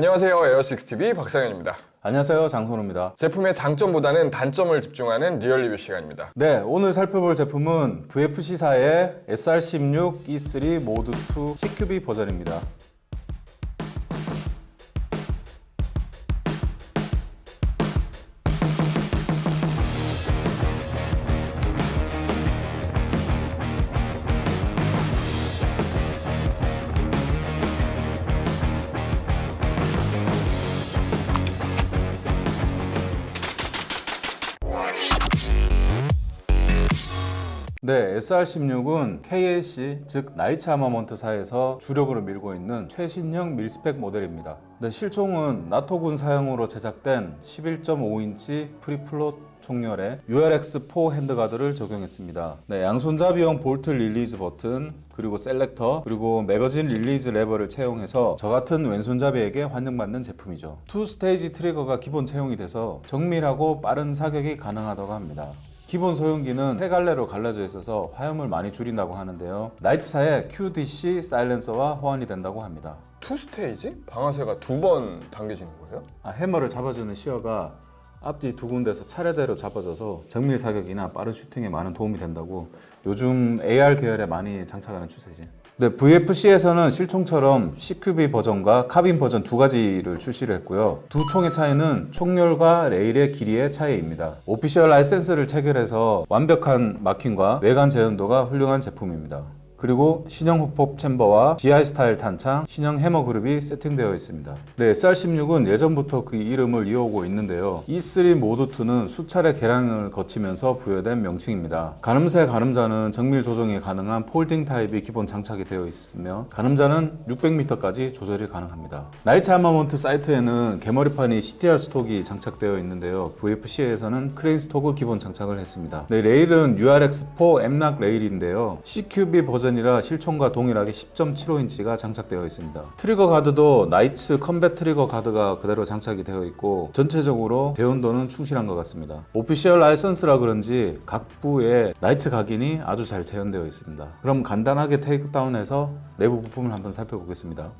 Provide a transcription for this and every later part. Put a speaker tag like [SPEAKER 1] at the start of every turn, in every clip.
[SPEAKER 1] 안녕하세요. 에어식스TV 박상현입니다.
[SPEAKER 2] 안녕하세요. 장선우입니다.
[SPEAKER 1] 제품의 장점보다는 단점을 집중하는 real 리뷰 시간입니다.
[SPEAKER 2] 네 오늘 살펴볼 제품은 VFC사의 SR16 E3 Mod2 CQB 버전입니다 네, SR16은 KAC, 즉 나이츠 아마먼트사에서 주력으로 밀고 있는 최신형 mil-spec 모델입니다. 네, 실총은 나토 군사용으로 제작된 11.5인치 free-float 총열의 URX4 handguard를 적용했습니다. 네, 양손잡이용 bolt release 버튼, 그리고 selector, 그리고 magazine release 레버를 채용해서 저 같은 왼손잡이에게 환영받는 제품이죠. two stage trigger가 기본 채용이 돼서 정밀하고 빠른 사격이 가능하다고 합니다. 기본 소염기는 세 갈래로 갈라져 있어서 화염을 많이 줄인다고 하는데요. 나이트사의 QDC silencer와 호환이 된다고 합니다.
[SPEAKER 1] two stage? 방아쇠가 두 번 당겨지는 거예요?
[SPEAKER 2] 아, 해머를 잡아주는 sear가 앞뒤 두 군데서 차례대로 잡아줘서 정밀 사격이나 빠른 슈팅에 많은 도움이 된다고 요즘 AR 계열에 많이 장착하는 추세지. 네, VFC에서는 실총처럼 CQB 버전과 카빈 버전 두 가지를 출시를 했고요. 두 총의 차이는 총열과 레일의 길이의 차이입니다. official license를 체결해서 완벽한 마킹과 외관 재현도가 훌륭한 제품입니다. 그리고 신형 hop-up chamber와 GI 스타일 탄창, 신형 해머 그룹이 세팅되어 있습니다. 네, SR16은 예전부터 그 이름을 이어오고 있는데요. E3 Mod2는 수차례 개량을 거치면서 부여된 명칭입니다. 가늠쇠 가늠자는 정밀 조정이 가능한 folding type이 기본 장착이 되어 있으며 가늠자는 600m까지 조절이 가능합니다. 나이츠 아마먼트 사이트에는 개머리판이 CTR 스톡이 장착되어 있는데요. VFC에서는 crane stock을 기본 장착을 했습니다. 네, 레일은 URX4 M-LOK 레일인데요. CQB 버전 버전이라 실총과 동일하게 10.75인치가 장착되어 있습니다. 트리거 가드도 나이츠 combat trigger guard가 그대로 장착이 되어 있고 전체적으로 재현도는 충실한 것 같습니다. official license라 그런지 각 부에 나이츠 각인이 아주 잘 재현되어 있습니다. 그럼 간단하게 takedown해서 내부 부품을 한번 살펴보겠습니다.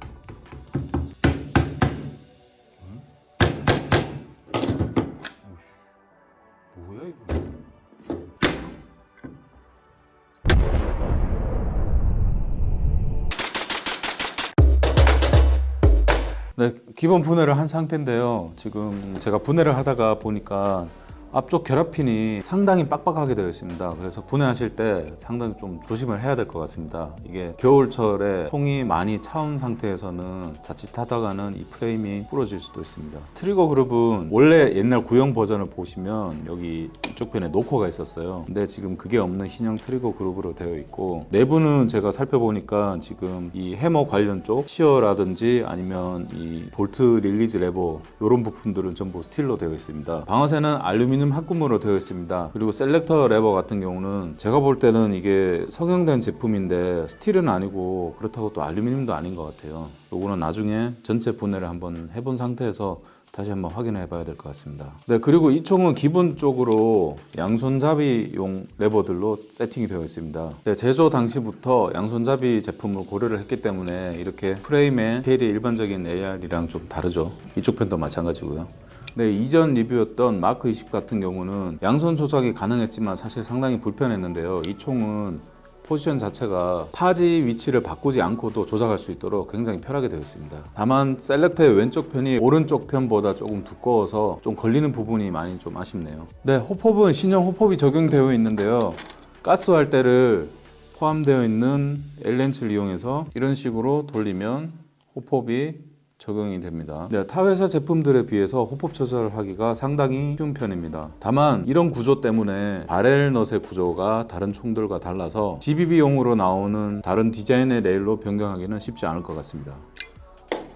[SPEAKER 2] 네, 기본 분해를 한 상태인데요. 지금 제가 분해를 하다가 보니까 앞쪽 결합핀이 상당히 빡빡하게 되어 있습니다. 그래서 분해하실 때 상당히 좀 조심을 해야 될 것 같습니다. 이게 겨울철에 통이 많이 차온 상태에서는 자칫하다가는 이 프레임이 부러질 수도 있습니다. 트리거 그룹은 원래 옛날 구형 버전을 보시면 여기 이쪽 편에 노코가 있었어요. 근데 지금 그게 없는 신형 트리거 그룹으로 되어 있고 내부는 제가 살펴보니까 지금 이 해머 관련 쪽 sear라든지 아니면 이 볼트 release 레버 이런 부품들은 전부 스틸로 되어 있습니다. 방아쇠는 알루미늄 알루미늄 합금으로 되어 있습니다. 그리고 셀렉터 레버 같은 경우는 제가 볼 때는 이게 성형된 제품인데 스틸은 아니고 그렇다고 또 알루미늄도 아닌 것 같아요. 요거는 나중에 전체 분해를 한번 해본 상태에서 다시 한번 확인해 봐야 될 것 같습니다. 네 그리고 이 총은 기본적으로 양손잡이용 레버들로 세팅이 되어 있습니다. 네, 제조 당시부터 양손잡이 제품을 고려를 했기 때문에 이렇게 프레임의 디테일이 일반적인 AR이랑 좀 다르죠. 이쪽 편도 마찬가지고요 네, 이전 리뷰였던 마크 20 같은 경우는 양손 조작이 가능했지만 사실 상당히 불편했는데요. 이 총은 포지션 자체가 타지 위치를 바꾸지 않고도 조작할 수 있도록 굉장히 편하게 되어 있습니다. 다만 셀렉터의 왼쪽 편이 오른쪽 편보다 조금 두꺼워서 좀 걸리는 부분이 많이 좀 아쉽네요. 네, 호폭은 신형 호폭이 적용되어 있는데요. 가스 활대를 포함되어 있는 엘렌치를 이용해서 이런 식으로 돌리면 호폭이 적용이 됩니다. 네, 타 회사 제품들에 비해서 hop-up 조절하기가 상당히 쉬운 편입니다. 다만 이런 구조 때문에 barrel nut의 구조가 다른 총들과 달라서 GBB용으로 나오는 다른 디자인의 레일로 변경하기는 쉽지 않을 것 같습니다.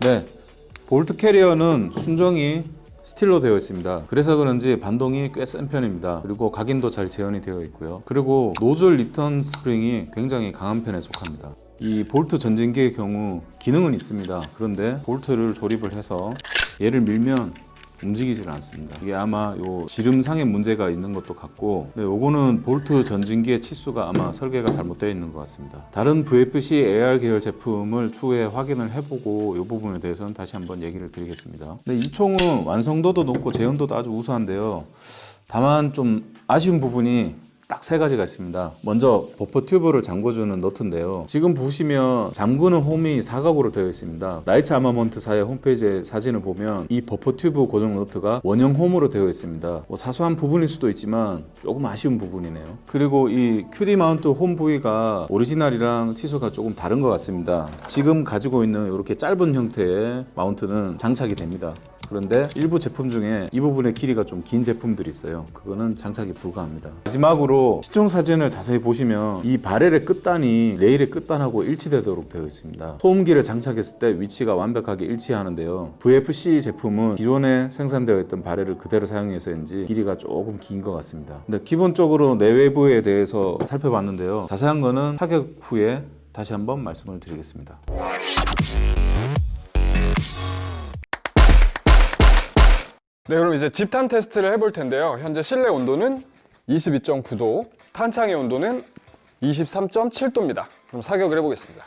[SPEAKER 2] 네, 볼트 캐리어는 순정이 스틸로 되어 있습니다. 그래서 그런지 반동이 꽤 센 편입니다. 그리고 각인도 잘 재현이 되어 있고요. 그리고 노즐 리턴 스프링이 굉장히 강한 편에 속합니다 이 볼트 전진기의 경우 기능은 있습니다 그런데 볼트를 조립을 해서 얘를 밀면 움직이질 않습니다. 이게 아마 요 지름상에 문제가 있는 것도 같고, 네, 요거는 볼트 전진기의 치수가 아마 설계가 잘못되어 있는 것 같습니다. 다른 VFC AR 계열 제품을 추후에 확인을 해보고 이 부분에 대해서는 다시 한번 얘기를 드리겠습니다. 네, 이 총은 완성도도 높고 재현도도 아주 우수한데요. 다만 좀 아쉬운 부분이 딱 세 가지가 있습니다. 먼저 버퍼 튜브를 잠궈주는 너트인데요. 지금 보시면 잠그는 홈이 사각으로 되어 있습니다. Knight's Armament 사의 홈페이지에 사진을 보면 이 버퍼 튜브 고정 너트가 원형 홈으로 되어 있습니다. 뭐 사소한 부분일 수도 있지만 조금 아쉬운 부분이네요. 그리고 이 QD mount 홈 부위가 오리지널이랑 치수가 조금 다른 것 같습니다. 지금 가지고 있는 이렇게 짧은 형태의 mount는 장착이 됩니다. 그런데 일부 제품 중에 이 부분의 길이가 좀 긴 제품들이 있어요. 그거는 장착이 불가합니다. 마지막으로 실총 사진을 자세히 보시면 이 barrel의 끝단이 레일의 끝단하고 일치되도록 되어 있습니다. 소음기를 장착했을 때 위치가 완벽하게 일치하는데요. VFC 제품은 기존에 생산되어 있던 바렐을 그대로 사용해서인지 길이가 조금 긴 것 같습니다. 근데 기본적으로 내외부에 대해서 살펴봤는데요. 자세한 거는 타격 후에 다시 한번 말씀을 드리겠습니다.
[SPEAKER 1] 네, 그럼 이제 집탄 테스트를 해볼 텐데요. 현재 실내 온도는 22.9도, 탄창의 온도는 23.7도입니다. 그럼 사격을 해보겠습니다.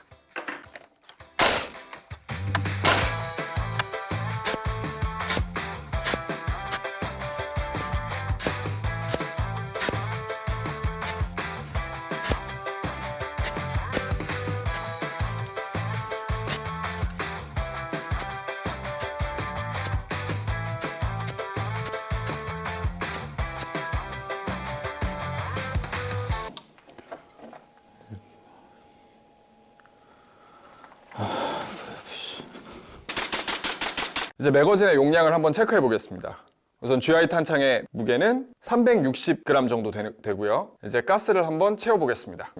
[SPEAKER 1] 이제 매거진의 용량을 한번 체크해 보겠습니다. 우선 GI 탄창의 무게는 360g 정도 되, 고요 이제 가스를 한번 채워 보겠습니다.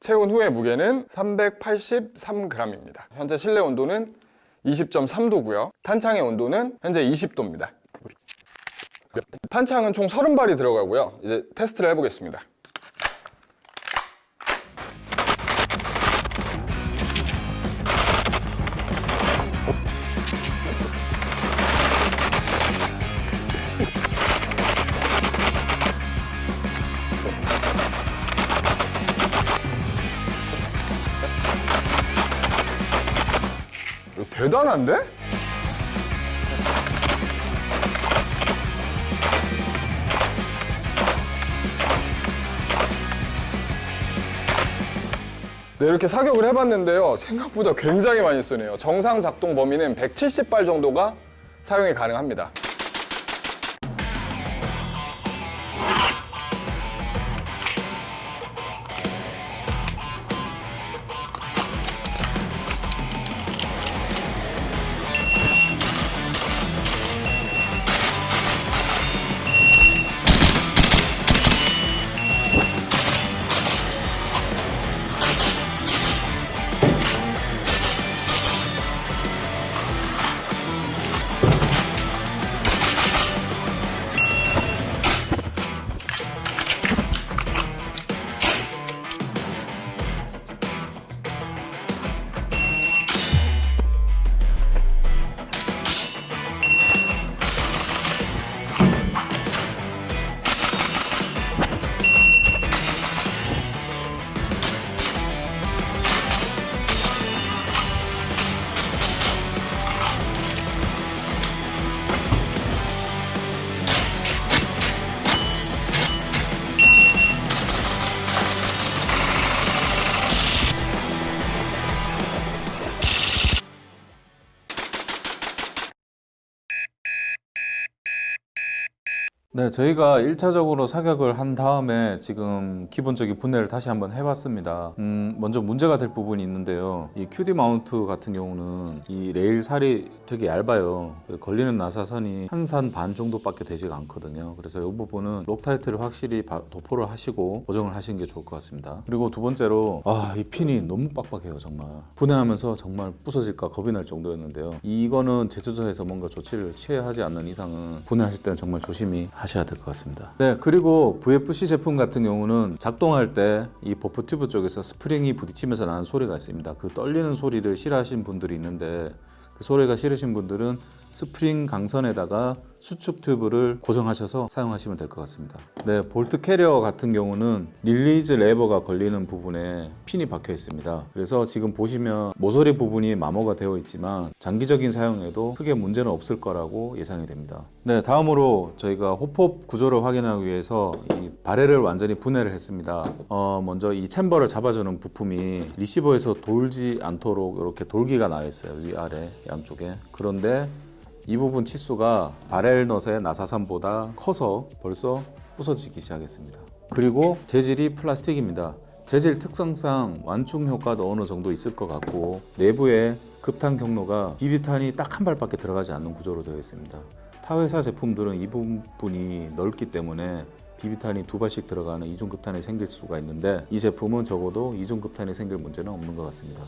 [SPEAKER 1] 채운 후의 무게는 383g입니다. 현재 실내 온도는 20.3도고요. 탄창의 온도는 현재 20도입니다. 탄창은 총 30발이 들어가고요. 이제 테스트를 해보겠습니다. 대단한데? 네, 이렇게 사격을 해봤는데요. 생각보다 굉장히 많이 쏘네요. 정상 작동 범위는 170발 정도가 사용이 가능합니다.
[SPEAKER 2] 네, 저희가 1차적으로 사격을 한 다음에 지금 기본적인 분해를 다시 한번 해봤습니다. 음, 먼저 문제가 될 부분이 있는데요. 이 QD mount 같은 경우는 이 레일 살이 되게 얇아요. 걸리는 나사선이 한 산 반 정도밖에 되지가 않거든요. 그래서 이 부분은 Loctite를 확실히 바- 도포를 하시고 고정을 하시는 게 좋을 것 같습니다. 그리고 두 번째로 아, 이 핀이 너무 빡빡해요, 정말. 분해하면서 정말 부서질까 겁이 날 정도였는데요. 이거는 제조사에서 뭔가 조치를 취해야 하지 않는 이상은 분해하실 때는 정말 조심히 하셔야 될 것 같습니다. 네, 그리고 VFC 제품 같은 경우는 작동할 때 이 버퍼 튜브 쪽에서 스프링이 부딪히면서 나는 소리가 있습니다. 그 떨리는 소리를 싫어하시는 분들이 있는데 그 소리가 싫으신 분들은 스프링 강선에다가 수축 튜브를 고정하셔서 사용하시면 될 것 같습니다. 네, 볼트 캐리어 같은 경우는 release 레버가 걸리는 부분에 핀이 박혀 있습니다. 그래서 지금 보시면 모서리 부분이 마모가 되어 있지만 장기적인 사용에도 크게 문제는 없을 거라고 예상이 됩니다. 네, 다음으로 저희가 hop-up 구조를 확인하기 위해서 이 barrel을 완전히 분해를 했습니다. 어, 먼저 이 chamber를 잡아주는 부품이 리시버에서 돌지 않도록 이렇게 돌기가 나와 있어요. 위아래 양쪽에. 그런데 이 부분 치수가 바렐넛의 나사산보다 커서 벌써 부서지기 시작했습니다. 그리고 재질이 플라스틱입니다. 재질 특성상 완충 효과도 어느 정도 있을 것 같고 내부에 급탄 경로가 비비탄이 딱 한 발밖에 들어가지 않는 구조로 되어 있습니다. 타 회사 제품들은 이 부분이 넓기 때문에 비비탄이 두 발씩 들어가는 이중급탄이 생길 수가 있는데 이 제품은 적어도 이중급탄이 생길 문제는 없는 것 같습니다.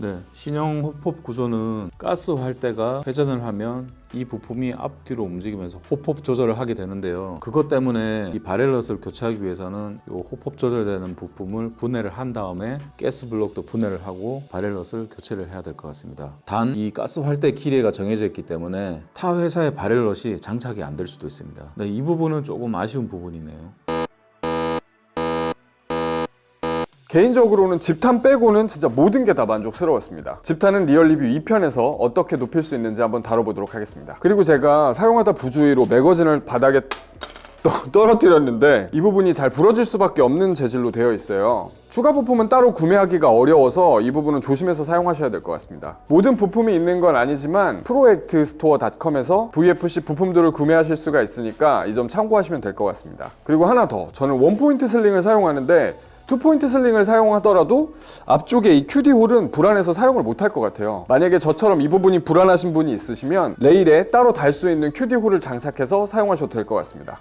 [SPEAKER 2] 네, 신형 호폭 구조는 가스 활대가 회전을 하면 이 부품이 앞뒤로 움직이면서 호폭 조절을 하게 되는데요. 그것 때문에 이 바렐럿을 교체하기 위해서는 이 호폭 조절되는 부품을 분해를 한 다음에 가스 블록도 분해를 하고 바렐럿을 교체를 해야 될 것 같습니다. 단 이 가스 활대 길이가 정해져 있기 때문에 타 회사의 바렐럿이 장착이 안 될 수도 있습니다. 네, 이 부분은 조금 아쉬운 부분이네요.
[SPEAKER 1] 개인적으로는 집탄 빼고는 진짜 모든 게 다 만족스러웠습니다. 집탄은 리얼 리뷰 2편에서 어떻게 높일 수 있는지 한번 다뤄보도록 하겠습니다. 그리고 제가 사용하다 부주의로 매거진을 바닥에 떠- 떨어뜨렸는데 이 부분이 잘 부러질 수밖에 없는 재질로 되어 있어요. 추가 부품은 따로 구매하기가 어려워서 이 부분은 조심해서 사용하셔야 될 것 같습니다. 모든 부품이 있는 건 아니지만 프로액트스토어닷컴에서 VFC 부품들을 구매하실 수가 있으니까 이 점 참고하시면 될 것 같습니다. 그리고 하나 더 저는 one-point sling을 사용하는데 two-point sling을 사용하더라도 앞쪽에 이 QD hole은 불안해서 사용을 못할 것 같아요. 만약에 저처럼 이 부분이 불안하신 분이 있으시면 레일에 따로 달 수 있는 QD hole을 장착해서 사용하셔도 될 것 같습니다.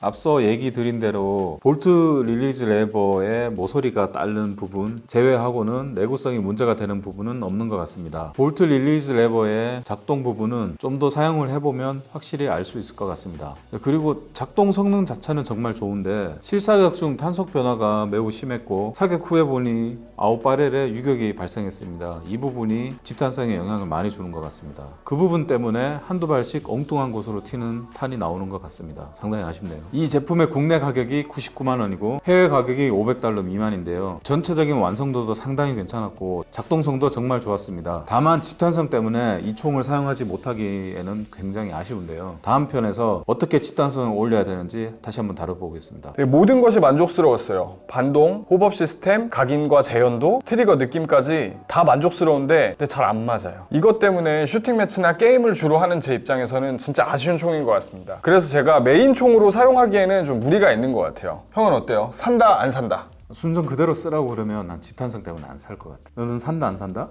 [SPEAKER 2] 앞서 얘기 드린 대로 볼트 release 레버의 모서리가 갈린 부분 제외하고는 내구성이 문제가 되는 부분은 없는 것 같습니다. 볼트 release 레버의 작동 부분은 좀 더 사용을 해보면 확실히 알 수 있을 것 같습니다. 그리고 작동 성능 자체는 정말 좋은데 실사격 중 탄속 변화가 매우 심했고 사격 후에 보니 아웃바렐에 유격이 발생했습니다. 이 부분이 집탄성에 영향을 많이 주는 것 같습니다. 그 부분 때문에 한두 발씩 엉뚱한 곳으로 튀는 탄이 나오는 것 같습니다. 상당히 아쉽네요. 이 제품의 국내 가격이 99만 원이고 해외 가격이 500달러 미만인데요. 전체적인 완성도도 상당히 괜찮았고 작동성도 정말 좋았습니다. 다만 집탄성 때문에 이 총을 사용하지 못하기에는 굉장히 아쉬운데요. 다음 편에서 어떻게 집단성을 올려야 되는지 다시 한번 다뤄보겠습니다.
[SPEAKER 1] 네, 모든 것이 만족스러웠어요. 반동, hop-up 시스템, 각인과 재현도, 트리거 느낌까지 다 만족스러운데 잘 안 맞아요. 이것 때문에 슈팅 매치나 게임을 주로 하는 제 입장에서는 진짜 아쉬운 총인 것 같습니다. 그래서 제가 메인 총으로 사용 하기에는 좀 무리가 있는 것 같아요. 형은 어때요? 산다, 안 산다?
[SPEAKER 2] 순정 그대로 쓰라고 그러면 난 집탄성 때문에 안 살 것 같아. 너는 산다 안 산다?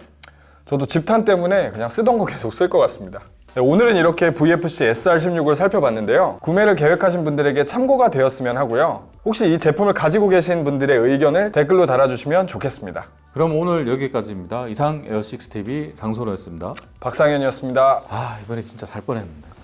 [SPEAKER 1] 저도 집탄 때문에 그냥 쓰던 거 계속 쓸 것 같습니다. 네, 오늘은 이렇게 VFC SR16을 살펴봤는데요. 구매를 계획하신 분들에게 참고가 되었으면 하고요. 혹시 이 제품을 가지고 계신 분들의 의견을 댓글로 달아주시면 좋겠습니다.
[SPEAKER 2] 그럼 오늘 여기까지입니다. 이상 에어식스 TV 장소로였습니다.
[SPEAKER 1] 박상현이었습니다.
[SPEAKER 2] 아 이번에 진짜 살 뻔했는데.